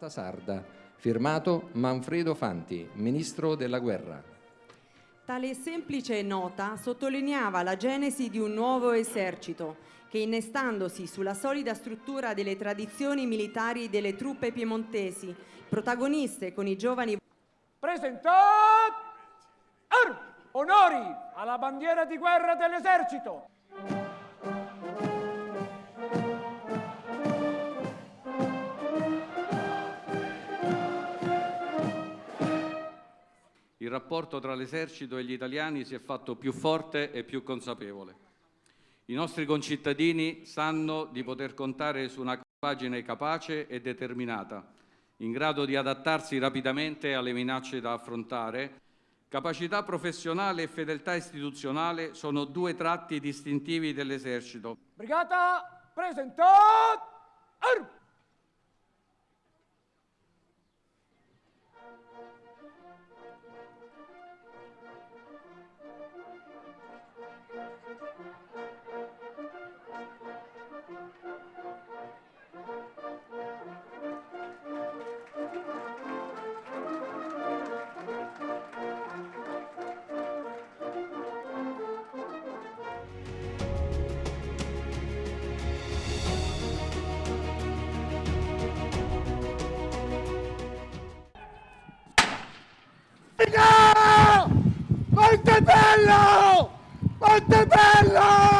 Carta Sarda, firmato Manfredo Fanti, Ministro della Guerra. Tale semplice nota sottolineava la genesi di un nuovo esercito che innestandosi sulla solida struttura delle tradizioni militari delle truppe piemontesi, protagoniste con i giovani Presentat! Onori alla bandiera di guerra dell'esercito! Il rapporto tra l'esercito e gli italiani si è fatto più forte e più consapevole. I nostri concittadini sanno di poter contare su una compagine capace e determinata, in grado di adattarsi rapidamente alle minacce da affrontare. Capacità professionale e fedeltà istituzionale sono due tratti distintivi dell'esercito. Brigata, presentat! Montebello! Montebello!